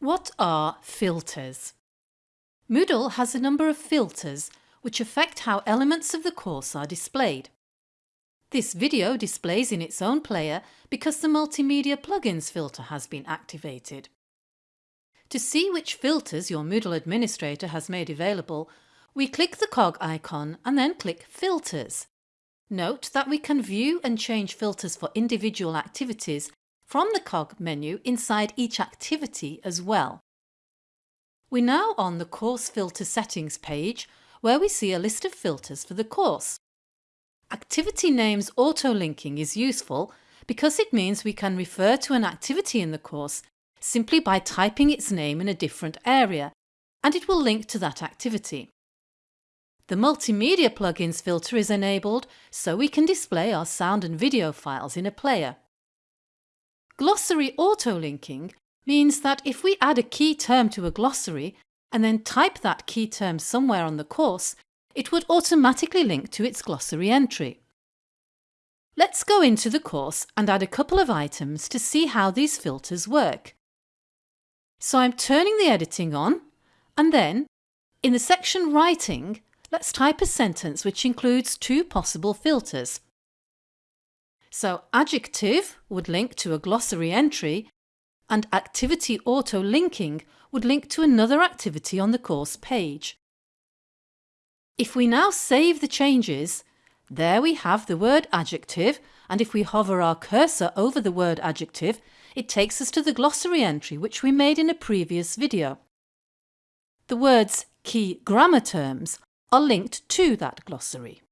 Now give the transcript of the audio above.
What are filters? Moodle has a number of filters which affect how elements of the course are displayed. This video displays in its own player because the Multimedia Plugins filter has been activated. To see which filters your Moodle administrator has made available, we click the cog icon and then click Filters. Note that we can view and change filters for individual activities from the cog menu inside each activity as well. We're now on the Course Filter Settings page where we see a list of filters for the course. Activity names auto-linking is useful because it means we can refer to an activity in the course simply by typing its name in a different area and it will link to that activity. The Multimedia Plugins filter is enabled so we can display our sound and video files in a player. Glossary auto-linking means that if we add a key term to a glossary and then type that key term somewhere on the course, it would automatically link to its glossary entry. Let's go into the course and add a couple of items to see how these filters work. So I'm turning the editing on and then, in the section Writing, let's type a sentence which includes two possible filters. So adjective would link to a glossary entry and activity auto-linking would link to another activity on the course page. If we now save the changes, there we have the word adjective and if we hover our cursor over the word adjective, it takes us to the glossary entry which we made in a previous video. The words key grammar terms are linked to that glossary.